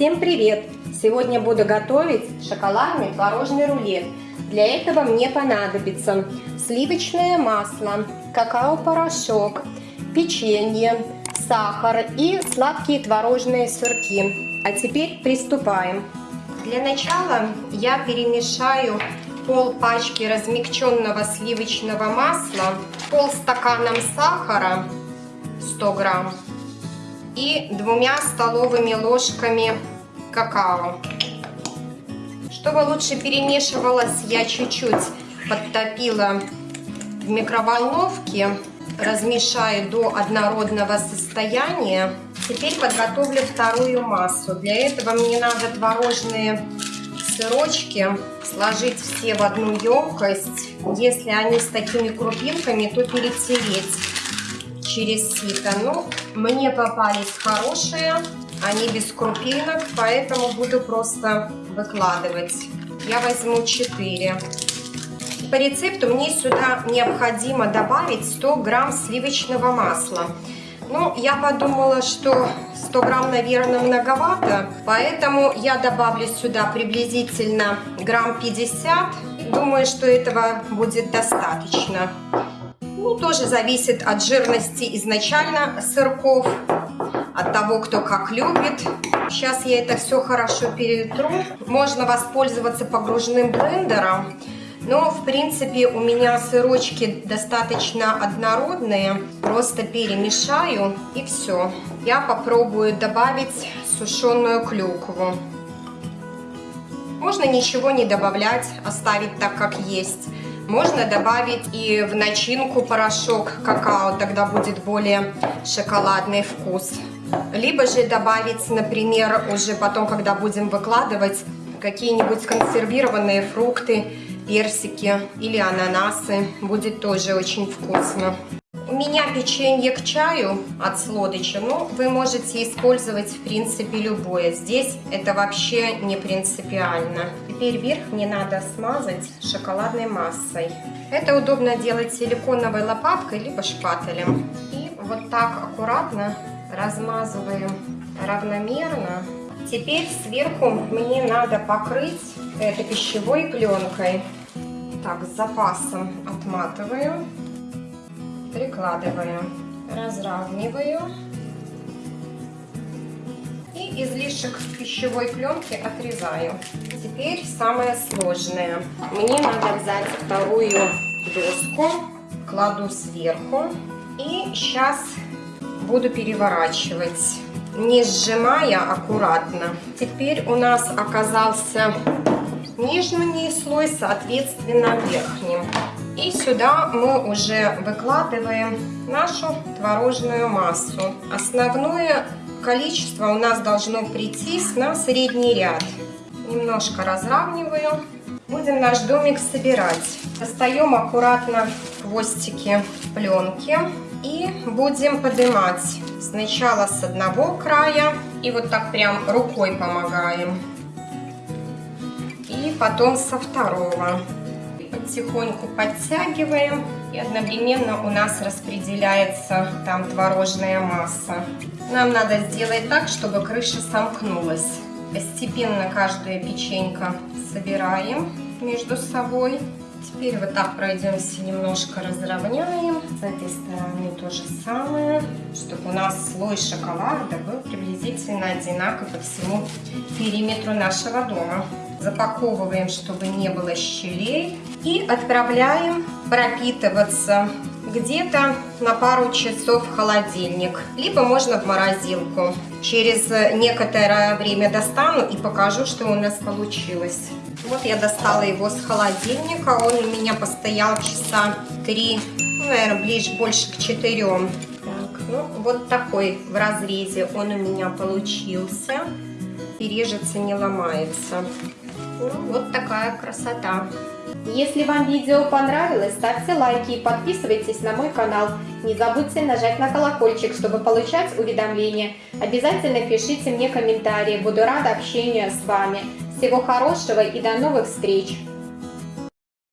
Всем привет! Сегодня буду готовить шоколадный творожный рулет. Для этого мне понадобится сливочное масло, какао-порошок, печенье, сахар и сладкие творожные сырки. А теперь приступаем. Для начала я перемешаю пол пачки размягченного сливочного масла, пол стаканом сахара 100 грамм и двумя столовыми ложками какао. Чтобы лучше перемешивалось, я чуть-чуть подтопила в микроволновке, размешаю до однородного состояния. Теперь подготовлю вторую массу. Для этого мне надо творожные сырочки сложить все в одну емкость. Если они с такими крупинками, то перетереть через сито. Ну, мне попались хорошие, они без крупинок, поэтому буду просто выкладывать. Я возьму 4. По рецепту мне сюда необходимо добавить 100 грамм сливочного масла. Ну, я подумала, что 100 грамм, наверное, многовато, поэтому я добавлю сюда приблизительно грамм 50. Думаю, что этого будет достаточно. Ну, тоже зависит от жирности изначально сырков, от того, кто как любит. Сейчас я это все хорошо перетру. Можно воспользоваться погруженным блендером. Но, в принципе, у меня сырочки достаточно однородные. Просто перемешаю и все. Я попробую добавить сушеную клюкву. Можно ничего не добавлять, оставить так, как есть. Можно добавить и в начинку порошок какао, тогда будет более шоколадный вкус. Либо же добавить, например, уже потом, когда будем выкладывать, какие-нибудь консервированные фрукты, персики или ананасы. Будет тоже очень вкусно. Меня печенье к чаю от Слодыча, но вы можете использовать в принципе любое. Здесь это вообще не принципиально. Теперь верх мне надо смазать шоколадной массой. Это удобно делать силиконовой лопаткой либо шпателем. И вот так аккуратно размазываем равномерно. Теперь сверху мне надо покрыть этой пищевой пленкой. Так, с запасом отматываю прикладываю, разравниваю и излишек пищевой пленки отрезаю. Теперь самое сложное. Мне надо взять вторую доску, кладу сверху и сейчас буду переворачивать, не сжимая аккуратно. Теперь у нас оказался нижний слой, соответственно, верхним. И сюда мы уже выкладываем нашу творожную массу. Основное количество у нас должно прийти на средний ряд. Немножко разравниваю. Будем наш домик собирать. Достаем аккуратно хвостики пленки и будем поднимать. Сначала с одного края и вот так прям рукой помогаем. И потом со второго потихоньку подтягиваем. И одновременно у нас распределяется там творожная масса. Нам надо сделать так, чтобы крыша сомкнулась. Постепенно каждая печенька собираем между собой. Теперь вот так пройдемся, немножко разровняем. С этой стороны то же самое, чтобы у нас слой шоколада был приблизительно одинаковый по всему периметру нашего дома. Запаковываем, чтобы не было щелей. И отправляем пропитываться где-то на пару часов в холодильник, либо можно в морозилку. Через некоторое время достану и покажу, что у нас получилось. Вот я достала его с холодильника, он у меня постоял часа 3, ну, наверное, ближе больше к 4. Так, ну, вот такой в разрезе он у меня получился. И режется, не ломается. Вот такая красота. Если вам видео понравилось, ставьте лайки и подписывайтесь на мой канал. Не забудьте нажать на колокольчик, чтобы получать уведомления. Обязательно пишите мне комментарии, буду рада общению с вами. Всего хорошего и до новых встреч!